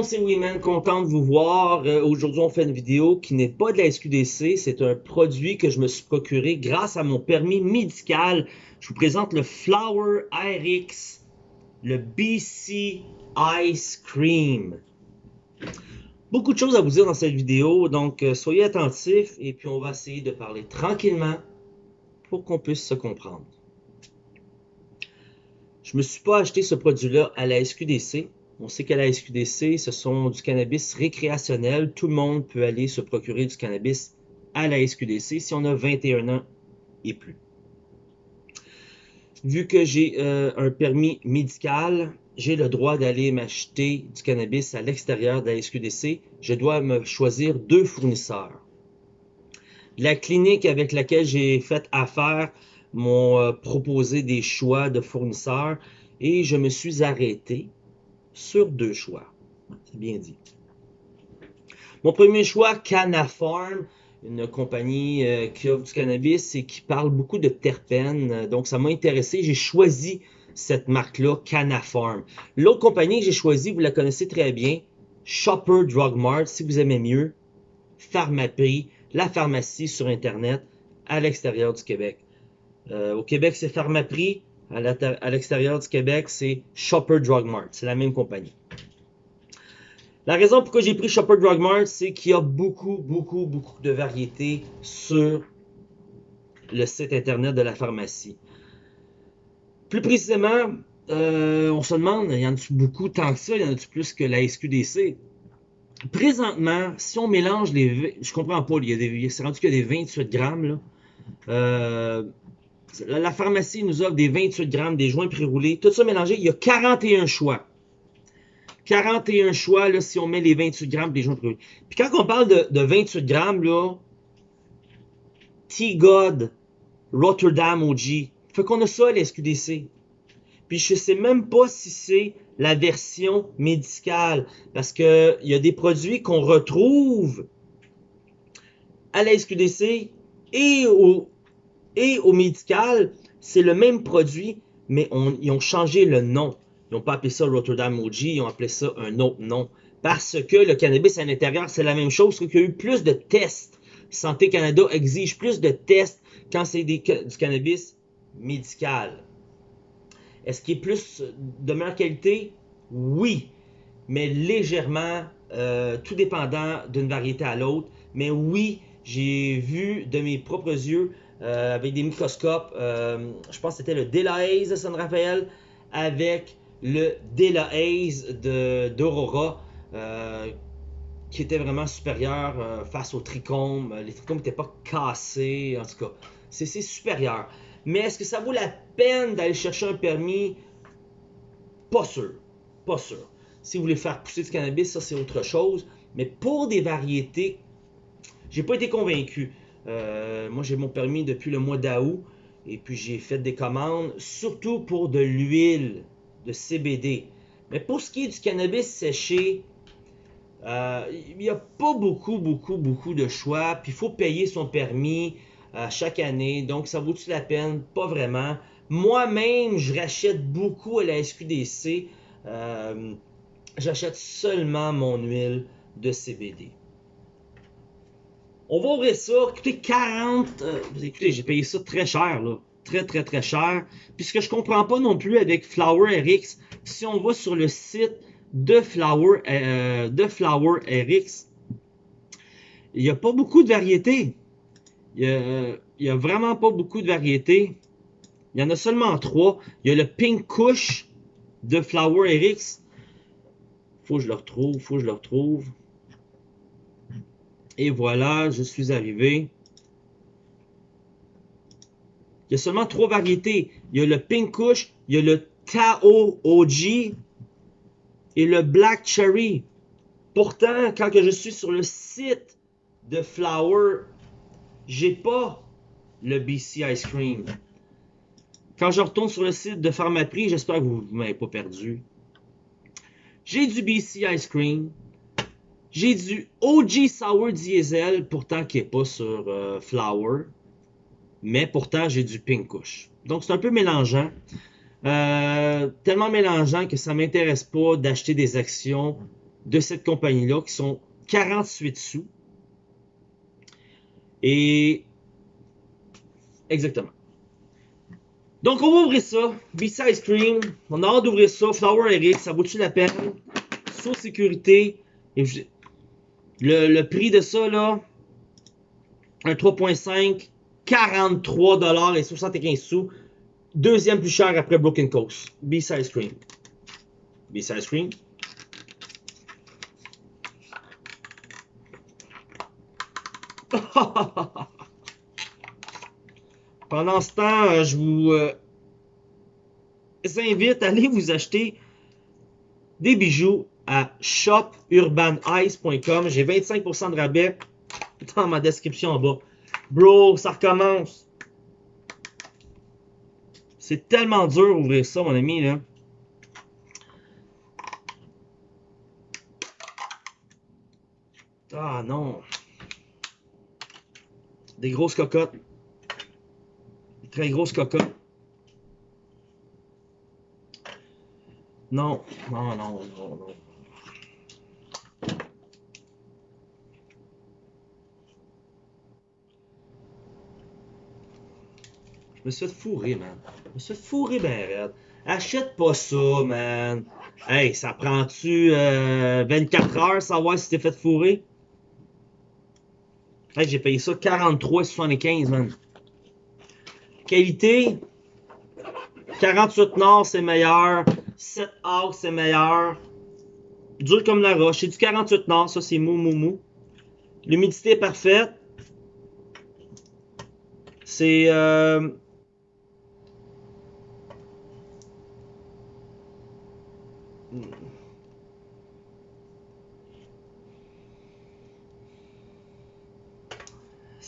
monde, c'est Weeman, content de vous voir. Euh, Aujourd'hui, on fait une vidéo qui n'est pas de la SQDC, c'est un produit que je me suis procuré grâce à mon permis médical. Je vous présente le Flower RX, le BC Ice Cream. Beaucoup de choses à vous dire dans cette vidéo, donc euh, soyez attentifs et puis on va essayer de parler tranquillement pour qu'on puisse se comprendre. Je me suis pas acheté ce produit-là à la SQDC. On sait qu'à la SQDC, ce sont du cannabis récréationnel. Tout le monde peut aller se procurer du cannabis à la SQDC si on a 21 ans et plus. Vu que j'ai euh, un permis médical, j'ai le droit d'aller m'acheter du cannabis à l'extérieur de la SQDC. Je dois me choisir deux fournisseurs. La clinique avec laquelle j'ai fait affaire m'ont euh, proposé des choix de fournisseurs et je me suis arrêté sur deux choix. C'est bien dit. Mon premier choix, Canafarm, une compagnie euh, qui offre du cannabis et qui parle beaucoup de terpènes. Donc, ça m'a intéressé. J'ai choisi cette marque-là, Canafarm. L'autre compagnie que j'ai choisie, vous la connaissez très bien, Shopper Drug Mart, si vous aimez mieux, Pharmaprix, la pharmacie sur Internet à l'extérieur du Québec. Euh, au Québec, c'est Pharmaprix. À l'extérieur du Québec, c'est Shopper Drug Mart. C'est la même compagnie. La raison pourquoi j'ai pris Shopper Drug Mart, c'est qu'il y a beaucoup, beaucoup, beaucoup de variétés sur le site internet de la pharmacie. Plus précisément, euh, on se demande, y en a-tu beaucoup tant que ça, y en a-tu plus que la SQDC? Présentement, si on mélange les... Je comprends pas, il y rendu qu'il y a des 28 grammes, là. Euh, la pharmacie nous offre des 28 grammes, des joints pré-roulés. Tout ça mélangé, il y a 41 choix. 41 choix, là, si on met les 28 grammes des joints pré-roulés. Puis quand on parle de, 28 grammes, là, T-God, Rotterdam OG, fait qu'on a ça à l'SQDC. Puis je sais même pas si c'est la version médicale. Parce qu'il y a des produits qu'on retrouve à la SQDC et au, et au médical, c'est le même produit, mais ils ont changé le nom. Ils n'ont pas appelé ça Rotterdam OG, ils ont appelé ça un autre nom. Parce que le cannabis à l'intérieur, c'est la même chose, qu'il y a eu plus de tests. Santé Canada exige plus de tests quand c'est du cannabis médical. Est-ce qu'il est plus de meilleure qualité? Oui, mais légèrement, euh, tout dépendant d'une variété à l'autre. Mais oui, j'ai vu de mes propres yeux euh, avec des microscopes. Euh, je pense que c'était le Delahaze de San Rafael avec le Delahaze d'Aurora euh, qui était vraiment supérieur face au trichome. Les trichomes n'étaient pas cassés, en tout cas. C'est supérieur. Mais est-ce que ça vaut la peine d'aller chercher un permis? Pas sûr. Pas sûr. Si vous voulez faire pousser du cannabis, ça c'est autre chose. Mais pour des variétés, j'ai pas été convaincu. Euh, moi, j'ai mon permis depuis le mois d'août et puis j'ai fait des commandes, surtout pour de l'huile de CBD. Mais pour ce qui est du cannabis séché, euh, il n'y a pas beaucoup, beaucoup, beaucoup de choix. Puis il faut payer son permis euh, chaque année. Donc, ça vaut-tu la peine? Pas vraiment. Moi-même, je rachète beaucoup à la SQDC. J'achète seulement mon huile de CBD. On va ouvrir ça. Écoutez, 40. Euh, écoutez, j'ai payé ça très cher, là. Très, très, très cher. Puis ce que je comprends pas non plus avec Flower RX, si on va sur le site de Flower, euh, de RX, il n'y a pas beaucoup de variétés. Il n'y a, vraiment pas beaucoup de variétés. Il y en a seulement trois. Il y a le Pink Kush de Flower RX. Faut que je le retrouve, faut que je le retrouve. Et voilà, je suis arrivé. Il y a seulement trois variétés. Il y a le Pink Kush, il y a le Tao OG et le Black Cherry. Pourtant, quand je suis sur le site de Flower, j'ai pas le BC Ice Cream. Quand je retourne sur le site de Pharmaprix, j'espère que vous ne m'avez pas perdu. J'ai du BC Ice Cream, j'ai du OG Sour Diesel, pourtant qui n'est pas sur euh, Flower. Mais pourtant, j'ai du Pink Kush. Donc, c'est un peu mélangeant. Euh, tellement mélangeant que ça ne m'intéresse pas d'acheter des actions de cette compagnie-là qui sont 48 sous. Et exactement. Donc, on va ouvrir ça. BC Ice Cream. On a hâte d'ouvrir ça. Flower Eric, ça vaut-tu la peine? Sous sécurité. Et le, prix de ça, là, un 3.5, 43 et 75 sous. Deuxième plus cher après Broken Coast. Cream. BC Ice Cream. Pendant ce temps, euh, je vous euh, invite à aller vous acheter des bijoux à shopurbanice.com. J'ai 25% de rabais dans ma description en bas. Bro, ça recommence. C'est tellement dur d'ouvrir ça, mon ami. Là. Ah non. Des grosses cocottes. Très grosse cocotte. Non, non, non, non, non. Je me suis fait fourrer, man. Je me suis fait fourrer ben raide. Achète pas ça, man. Hey, ça prend-tu euh, 24 heures savoir si t'es fait fourrer? Hey, j'ai payé ça 43,75, man. Qualité, 48 Nord, c'est meilleur. 7 A, c'est meilleur. Dur comme la roche. C'est du 48 Nord, ça, c'est mou, mou, mou. L'humidité est parfaite. C'est... Euh...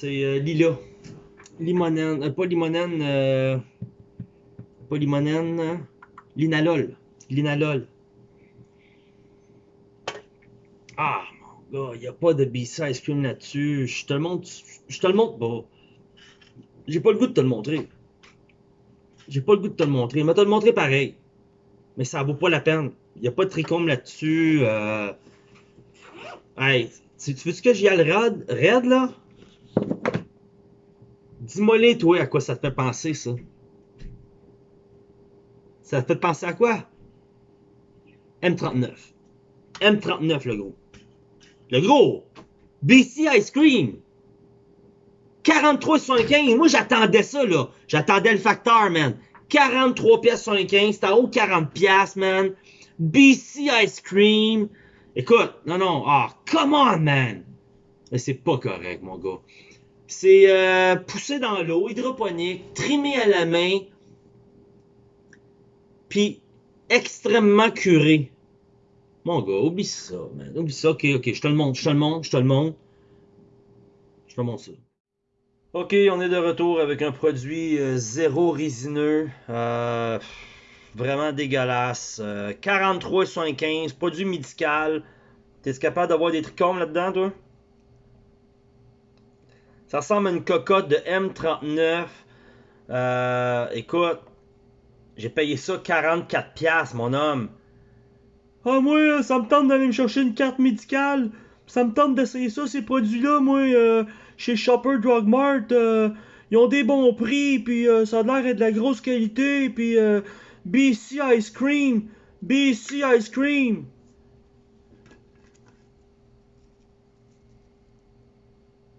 C'est euh, Lila limonène, euh, pas limonène, euh, pas limonène, linalol, linalol. Ah, mon gars, il n'y a pas de B-Size Ice Cream là-dessus. Je te le montre, je te le montre pas. J'ai pas le goût de te le montrer. J'ai pas le goût de te le montrer. Mais te le montrer pareil. Mais ça vaut pas la peine. Il n'y a pas de tricôme là-dessus. Euh... Hey, tu veux que j'y aille raid, raid là? Dis-moi toi, à quoi ça te fait penser, ça? Ça te fait penser à quoi? M39. M39, le gros. Le gros! BC Ice Cream! 43,75. Moi, j'attendais ça, là. J'attendais le facteur, man. 43 pièces 75. C'était haut 40 pièces, man. BC Ice Cream. Écoute, non, non. Ah, come on, man. Mais c'est pas correct, mon gars. C'est euh, poussé dans l'eau, hydroponique, trimé à la main, puis extrêmement curé. Mon gars, oublie ça, man. Oublie ça. Ok, ok, je te le montre, je te le montre, je te le montre. Je te montre ça. Ok, on est de retour avec un produit euh, zéro résineux. Euh, vraiment dégueulasse. 43,75, produit médical. T'es capable d'avoir des trichomes là-dedans, toi? Ça ressemble à une cocotte de M39. Euh, écoute, j'ai payé ça 44$, mon homme. Ah, moi, ça me tente d'aller me chercher une carte médicale. Ça me tente d'essayer ça, ces produits-là, moi, euh, chez Shopper Drug Mart. Euh, ils ont des bons prix, puis ça a l'air de la grosse qualité, puis BC Ice Cream. BC Ice Cream.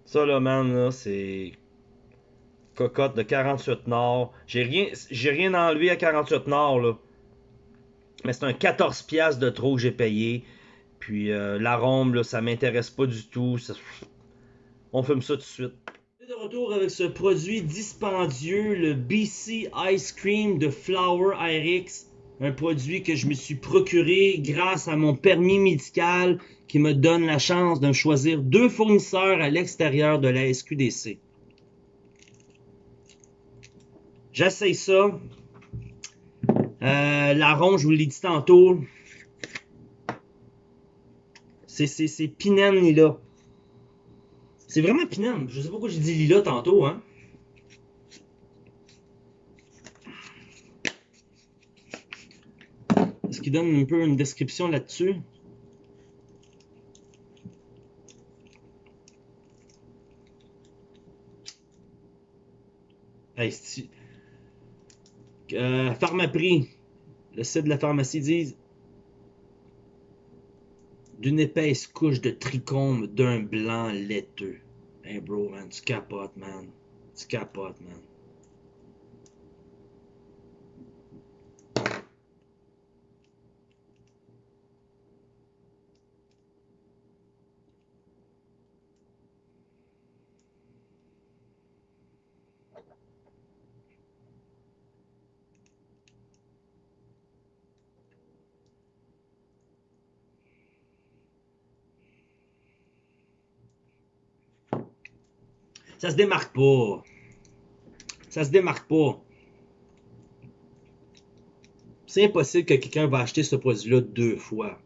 Ça, là, man, là, c'est. Cocotte de 48 Nord. J'ai rien, rien enlevé à 48 Nord, là. Mais c'est un 14 piastres de trop que j'ai payé. Puis euh, l'arôme, là, ça m'intéresse pas du tout. On fume ça tout de suite. De retour avec ce produit dispendieux, le BC Ice Cream de Flower IRX. Un produit que je me suis procuré grâce à mon permis médical qui me donne la chance de choisir deux fournisseurs à l'extérieur de la SQDC. J'essaye ça. Euh, la ronde, je vous l'ai dit tantôt. C'est Pinène Lila. C'est vraiment Pinène. Je sais pas pourquoi j'ai dit Lila tantôt. Hein. Est-ce qu'il donne un peu une description là-dessus? Hey, euh, le site de la pharmacie dit d'une épaisse couche de trichome d'un blanc laiteux. Hey bro, man, tu capotes, man. Tu capotes, man. Ça se démarque pas. Ça se démarque pas. C'est impossible que quelqu'un va acheter ce produit-là deux fois.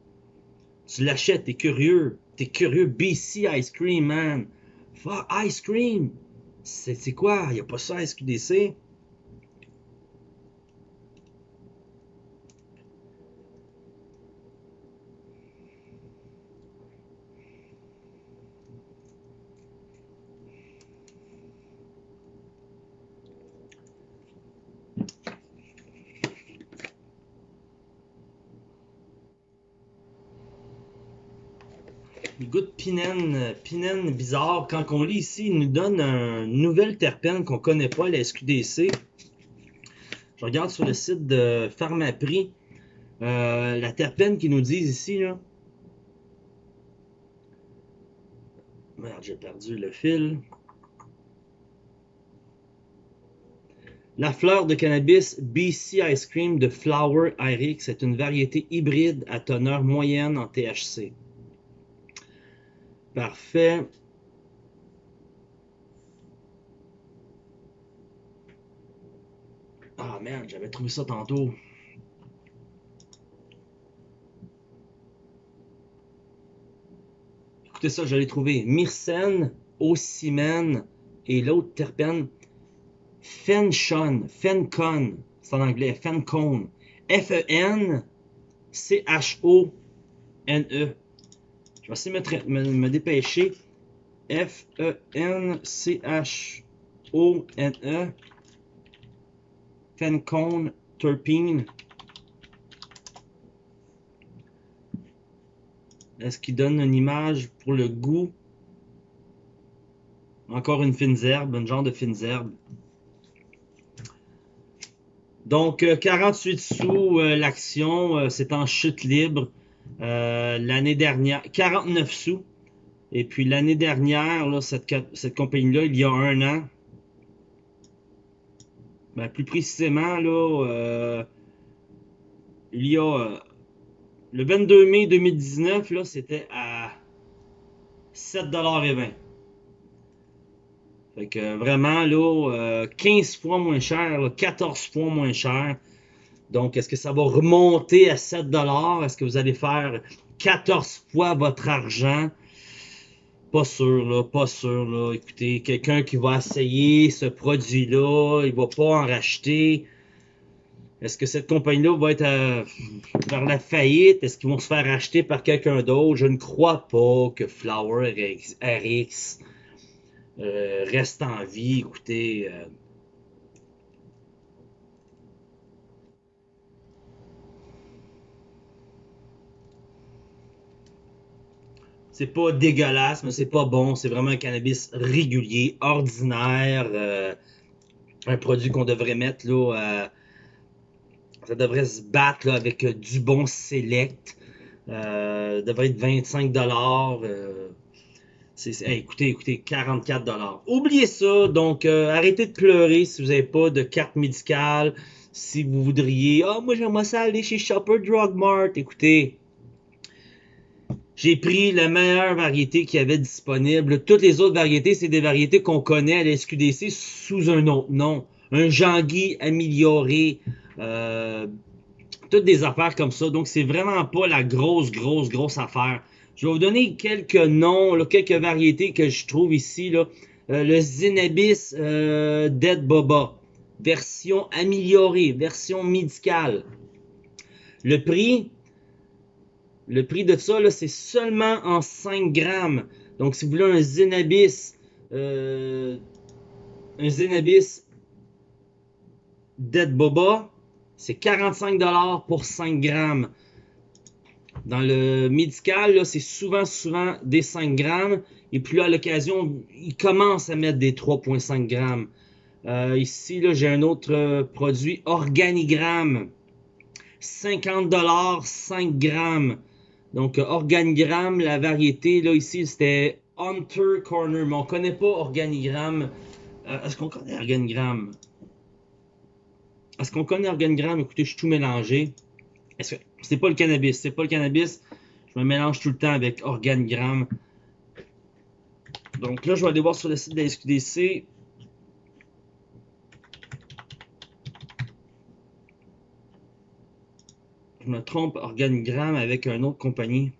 Tu l'achètes, t'es curieux. T'es curieux. BC Ice Cream, man. Fuck, Ice Cream. C'est quoi? Y a pas ça à SQDC? Le goût de pinène, bizarre. Quand on lit ici, il nous donne un- une nouvelle terpène qu'on connaît pas, la SQDC. Je regarde sur le site de Pharmaprix. euh, la terpène qu'ils nous disent ici. Merde, j'ai perdu le fil. La fleur de cannabis BC Ice Cream de Flower Irix est une variété hybride à teneur moyenne en THC. Parfait. Ah merde, j'avais trouvé ça tantôt. Écoutez ça, je l'ai trouvé. Myrcène, ocimène et l'autre terpène, Fenchon, Fencon, c'est en anglais, Fencone. F-E-N-C-H-O-N-E. Je vais essayer de me, dépêcher. F-E-N-C-H-O-N-E. Fencone Terpene. Est-ce qu'il donne une image pour le goût? Encore une fine herbe, un genre de fines herbes. Donc, euh, 48 sous euh, l'action, euh, c'est en chute libre. Euh, l'année dernière, 49 sous. Et puis l'année dernière, là, cette, compagnie-là, il y a un an, ben, plus précisément, là, euh, il y a euh, le 22 mai 2019, là, c'était à 7,20$. Fait que vraiment, là, euh, 15 fois moins cher, là, 14 fois moins cher. Donc, est-ce que ça va remonter à 7 dollars? Est-ce que vous allez faire 14 fois votre argent? Pas sûr, là, pas sûr, là. Écoutez, quelqu'un qui va essayer ce produit-là, il va pas en racheter. Est-ce que cette compagnie-là va être euh, vers la faillite? Est-ce qu'ils vont se faire acheter par quelqu'un d'autre? Je ne crois pas que Flower RX, RX, euh, reste en vie. Écoutez, euh, C'est pas dégueulasse, mais c'est pas bon. C'est vraiment un cannabis régulier, ordinaire. euh, un produit qu'on devrait mettre là. euh, ça devrait se battre là, avec euh, du bon select. Euh, devrait être 25 dollars. écoutez, écoutez, 44 dollars. Oubliez ça. Donc, arrêtez de pleurer si vous n'avez pas de carte médicale. Si vous voudriez, ah, moi j'aimerais ça aller chez Shopper Drug Mart. Écoutez, j'ai pris la meilleure variété qu'il y avait disponible. Toutes les autres variétés, c'est des variétés qu'on connaît à la SQDC sous un autre nom. Un Jean-Guy amélioré. Euh, toutes des affaires comme ça. Donc, c'est vraiment pas la grosse, grosse, grosse affaire. Je vais vous donner quelques noms, quelques variétés que je trouve ici. Là. Euh, le Zenabis euh, Dead Boba. Version améliorée, version médicale. Le prix, le prix de ça, c'est seulement en 5 grammes. Donc, si vous voulez un Zenabis, euh, un Zenabis Dead Boba, c'est 45$ pour 5 grammes. Dans le médical, c'est souvent, souvent des 5 grammes. Et puis là, à l'occasion, ils commencent à mettre des 3,5 grammes. Euh, ici, j'ai un autre euh, produit, Organigramme. 50 dollars, 5 grammes. Donc, euh, Organigramme, la variété, là, ici, c'était Hunter Corner. Mais on connaît pas Organigramme. Est-ce qu'on connaît Organigramme? Est-ce qu'on connaît Organigramme? Écoutez, je suis tout mélangé. C'est pas le cannabis? C'est pas le cannabis. Je me mélange tout le temps avec Organigramme. Donc là, je vais aller voir sur le site de la SQDC. Je me trompe, organigramme avec une autre compagnie.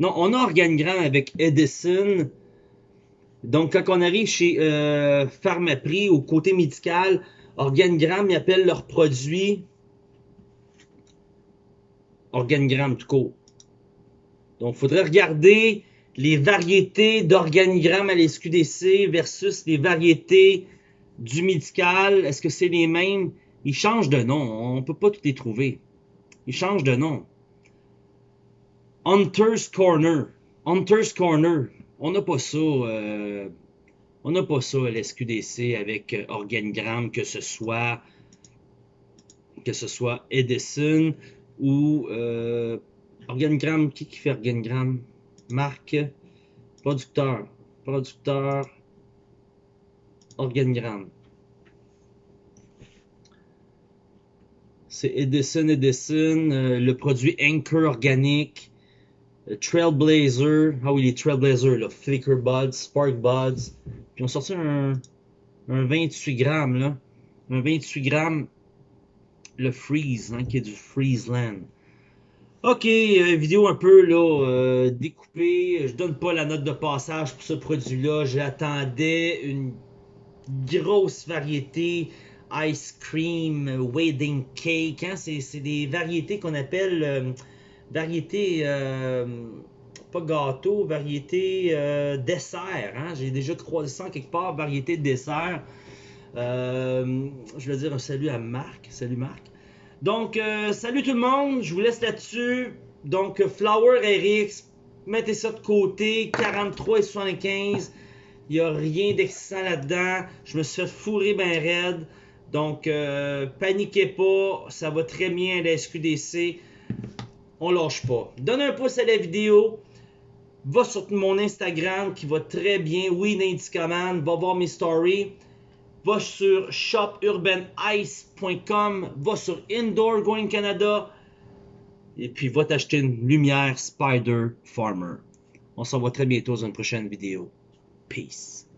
Non, on a organigramme avec Edison. Donc, quand on arrive chez euh, Pharmaprix, au côté médical, organigramme, ils appellent leurs produits organigramme tout court. Donc, il faudrait regarder les variétés d'organigrammes à l'SQDC versus les variétés du médical. Est-ce que c'est les mêmes? Ils changent de nom. On ne peut pas tout les trouver. Ils changent de nom. Hunter's Corner. Hunter's Corner. On n'a pas ça. Euh, on n'a pas ça à l'SQDC avec euh, organigramme, que ce soit que ce soit Edison ou euh. Qui, qui fait organigramme? marque, producteur, producteur, organigramme. C'est Edison Edison, euh, le produit Anchor organique, euh, Trailblazer, ah oui, les Trailblazer, le Flicker Buds, Spark Buds. Puis on sorti un, un 28 grammes, là. Un 28 grammes, le Freeze, hein, qui est du Freezeland. Ok, euh, vidéo un peu là découpée. Je donne pas la note de passage pour ce produit-là. J'attendais une grosse variété ice cream, wedding cake. Hein? C'est des variétés qu'on appelle euh, variétés pas gâteau, variété dessert. Hein? J'ai déjà croisé ça quelque part, variété dessert. je vais dire un salut à Marc. Salut Marc. Donc, euh, salut tout le monde, je vous laisse là-dessus. Donc, Flower RX, mettez ça de côté, 43 et 75. Il n'y a rien d'excitant là-dedans. Je me suis fait fourrer bien raide. Donc, euh, paniquez pas, ça va très bien la SQDC. On lâche pas. Donne un pouce à la vidéo. Va sur mon Instagram qui va très bien. Oui, Command. Va voir mes stories va sur shopurbanice.com, va sur Indoor Going Canada et puis va t'acheter une lumière Spider Farmer. On s'en voit très bientôt dans une prochaine vidéo. Peace.